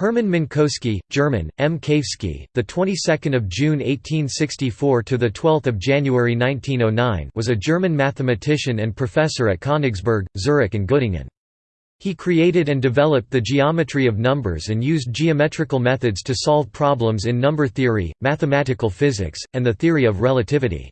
Hermann Minkowski, German, M. Kavsky, the 22nd of June 1864 to the 12th of January 1909, was a German mathematician and professor at Königsberg, Zurich and Göttingen. He created and developed the geometry of numbers and used geometrical methods to solve problems in number theory, mathematical physics, and the theory of relativity.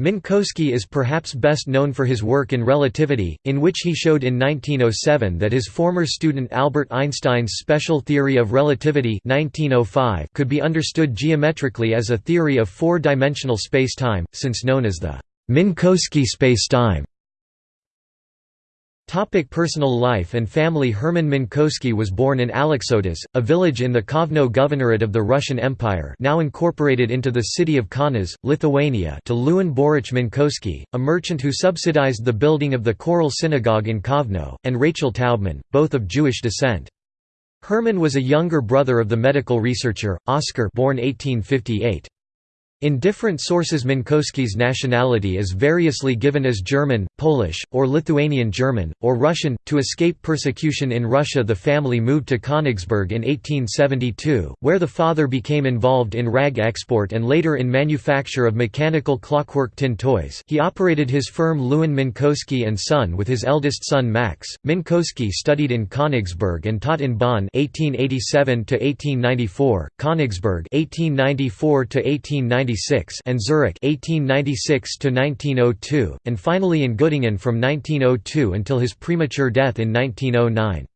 Minkowski is perhaps best known for his work in relativity, in which he showed in 1907 that his former student Albert Einstein's special theory of relativity 1905 could be understood geometrically as a theory of four-dimensional spacetime, since known as the Minkowski spacetime. Topic personal life and family Hermann Minkowski was born in Aleksotas, a village in the Kovno Governorate of the Russian Empire now incorporated into the city of Kaunas, Lithuania to Lewin Boruch Minkowski, a merchant who subsidized the building of the Choral Synagogue in Kovno, and Rachel Taubmann, both of Jewish descent. Hermann was a younger brother of the medical researcher, Oskar born 1858. In different sources Minkowski's nationality is variously given as German, Polish, or Lithuanian German, or Russian. To escape persecution in Russia the family moved to Königsberg in 1872, where the father became involved in rag export and later in manufacture of mechanical clockwork tin toys he operated his firm Lewin Minkowski & Son with his eldest son Max. Minkowski studied in Königsberg and taught in Bonn 1887–1894, Königsberg 1894–1895 and Zurich 1896 to 1902, and finally in Göttingen from 1902 until his premature death in 1909.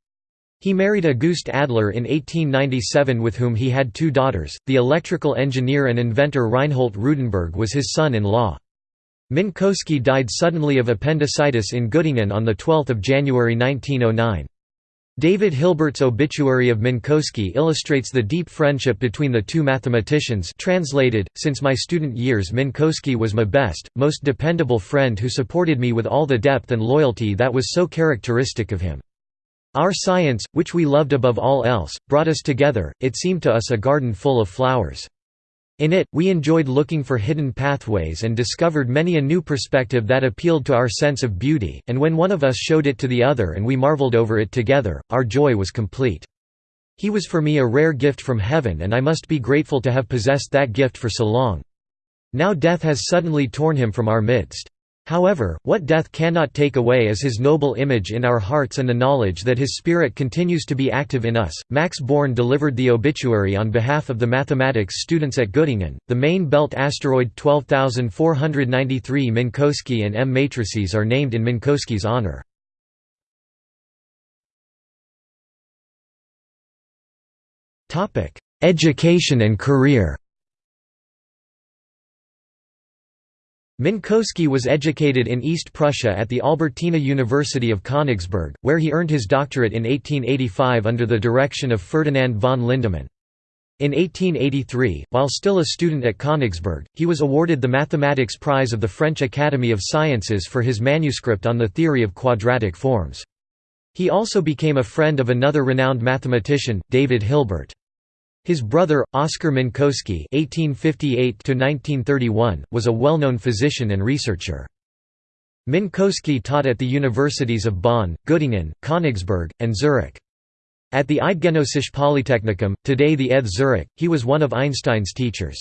He married Auguste Adler in 1897 with whom he had two daughters, the electrical engineer and inventor Reinhold Rudenberg was his son-in-law. Minkowski died suddenly of appendicitis in Göttingen on 12 January 1909. David Hilbert's obituary of Minkowski illustrates the deep friendship between the two mathematicians translated, since my student years Minkowski was my best, most dependable friend who supported me with all the depth and loyalty that was so characteristic of him. Our science, which we loved above all else, brought us together, it seemed to us a garden full of flowers. In it, we enjoyed looking for hidden pathways and discovered many a new perspective that appealed to our sense of beauty, and when one of us showed it to the other and we marveled over it together, our joy was complete. He was for me a rare gift from heaven and I must be grateful to have possessed that gift for so long. Now death has suddenly torn him from our midst. However, what death cannot take away is his noble image in our hearts and the knowledge that his spirit continues to be active in us. Max Born delivered the obituary on behalf of the mathematics students at Göttingen. The main belt asteroid 12493 Minkowski and M matrices are named in Minkowski's honor. Topic: Education and career. Minkowski was educated in East Prussia at the Albertina University of Königsberg, where he earned his doctorate in 1885 under the direction of Ferdinand von Lindemann. In 1883, while still a student at Königsberg, he was awarded the Mathematics Prize of the French Academy of Sciences for his manuscript on the theory of quadratic forms. He also became a friend of another renowned mathematician, David Hilbert. His brother, Oskar Minkowski (1858–1931), was a well-known physician and researcher. Minkowski taught at the universities of Bonn, Göttingen, Königsberg, and Zurich. At the Eidgenössische Polytechnikum, today the ETH Zurich, he was one of Einstein's teachers.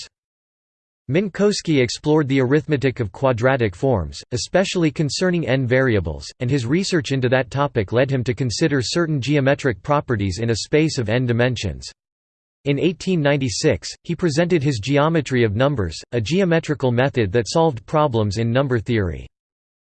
Minkowski explored the arithmetic of quadratic forms, especially concerning n variables, and his research into that topic led him to consider certain geometric properties in a space of n dimensions. In 1896, he presented his geometry of numbers, a geometrical method that solved problems in number theory.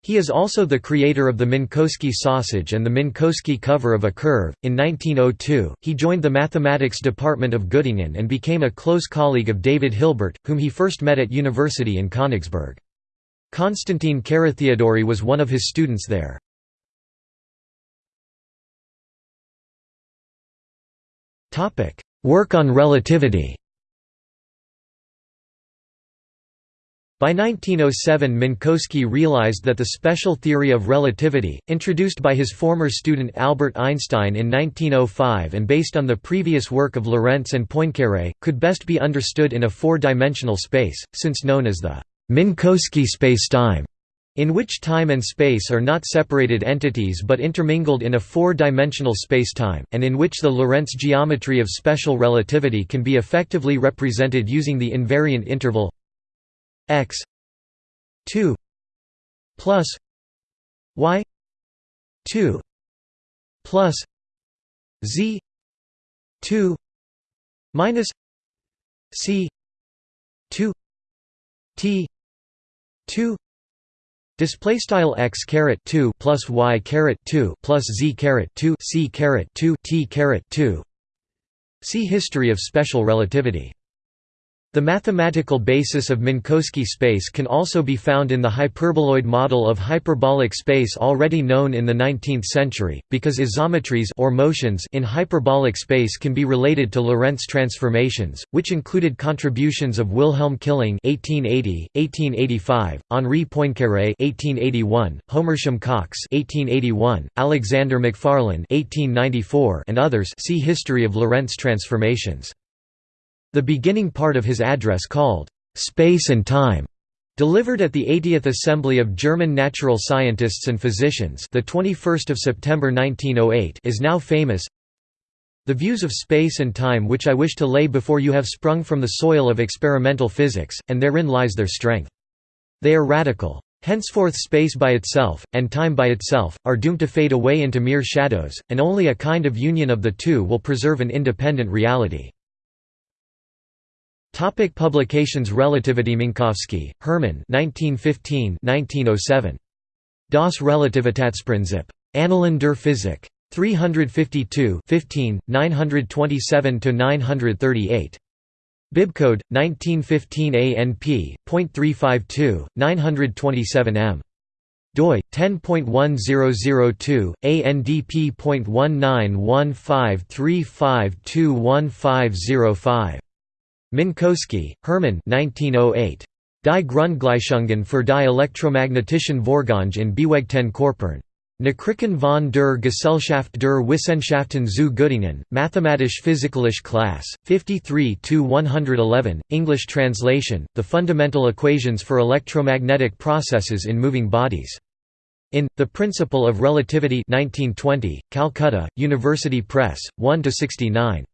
He is also the creator of the Minkowski sausage and the Minkowski cover of a curve. In 1902, he joined the mathematics department of Göttingen and became a close colleague of David Hilbert, whom he first met at university in Königsberg. Konstantin Carathéodory was one of his students there. Topic: Work on relativity By 1907 Minkowski realized that the special theory of relativity, introduced by his former student Albert Einstein in 1905 and based on the previous work of Lorentz and Poincaré, could best be understood in a four-dimensional space, since known as the Minkowski spacetime. In which time and space are not separated entities but intermingled in a four-dimensional spacetime, and in which the Lorentz geometry of special relativity can be effectively represented using the invariant interval x 2 plus y 2 plus z 2 minus c 2 t 2 Display style x caret two plus y caret two plus z caret two c caret two t caret two. See history of special relativity. The mathematical basis of Minkowski space can also be found in the hyperboloid model of hyperbolic space already known in the 19th century, because isometries or motions in hyperbolic space can be related to Lorentz transformations, which included contributions of Wilhelm Killing (1880, 1885), Henri Poincaré (1881), Homersham Cox (1881), Alexander Macfarlane (1894), and others. See History of Lorentz transformations. The beginning part of his address called, "'Space and Time' Delivered at the 80th Assembly of German Natural Scientists and Physicians the 21st of September 1908 is now famous. The views of space and time which I wish to lay before you have sprung from the soil of experimental physics, and therein lies their strength. They are radical. Henceforth space by itself, and time by itself, are doomed to fade away into mere shadows, and only a kind of union of the two will preserve an independent reality. Topic publications Relativity Minkowski, Hermann 1915-1907. Das Relativitätsprinzip. Annalen der Physik. 352 15, 927–938. Bibcode, 1915 ANP.352, 927 m. doi 10.1002 ANDP.191535215005 Minkowski, Hermann 1908. Die Grundgleichungen für die elektromagnetischen Vorgänge in bewegten Körpern. Nachrichten von der Gesellschaft der Wissenschaften zu Göttingen, Mathematisch-Physikalische Class, 53–111, English translation, The Fundamental Equations for Electromagnetic Processes in Moving Bodies. In, The Principle of Relativity 1920, Calcutta, University Press, 1–69.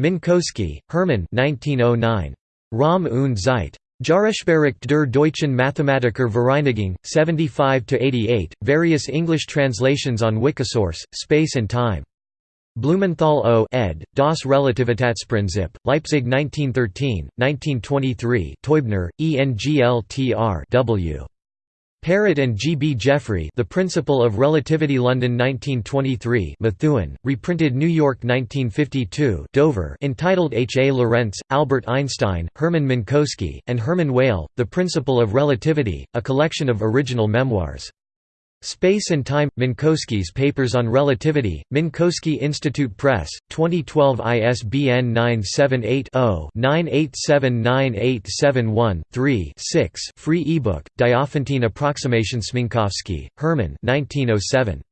Minkowski, Hermann 1909. Raum und Zeit. Jahresbericht der deutschen Mathematiker Vereinigung, 75–88, various English translations on Wikisource, Space and Time. Blumenthal O. ed., Das Relativitätsprinzip, Leipzig 1913, 1923 Teubner, ENGLTR W. Perrett and G. B. Jeffery The Principle of Relativity London 1923 Methuen, reprinted New York 1952 Dover entitled H. A. Lorentz, Albert Einstein, Hermann Minkowski, and Hermann Weyl, The Principle of Relativity, a collection of original memoirs. Space and Time – Minkowski's Papers on Relativity, Minkowski Institute Press, 2012 ISBN 978-0-9879871-3 free ebook, Diophantine oh Approximation Minkowski, Hermann 1907.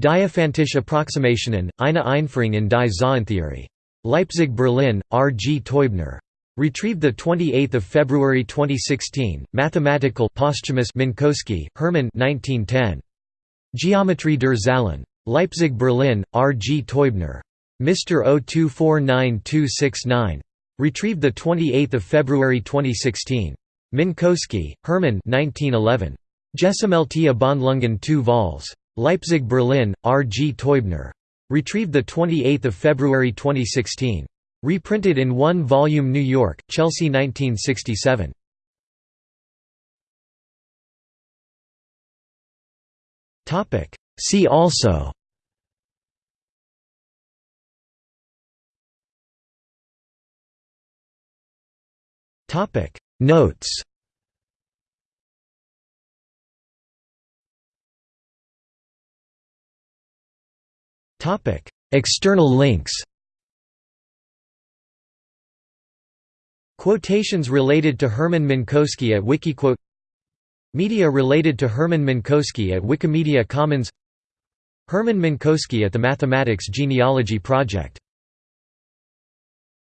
Diophantische Approximationen, eine Einführung in die Zahlentheorie. Leipzig Berlin, R. G. Teubner. Retrieved 28 February 2016, Mathematical posthumous Minkowski, Hermann 1910. Geometrie der Zahlen. Leipzig Berlin, R. G. Teubner. Mr. 0249269. Retrieved 28 February 2016. Minkowski, Hermann 1911. Gesammelte Abhandlungen 2 vols. Leipzig Berlin, R. G. Teubner. Retrieved 28 February 2016. Reprinted in one volume New York, Chelsea 1967. See also. Notes. Topic. External links Quotations related to Hermann Minkowski at Wikiquote Media related to Hermann Minkowski at Wikimedia Commons Hermann Minkowski at the Mathematics Genealogy Project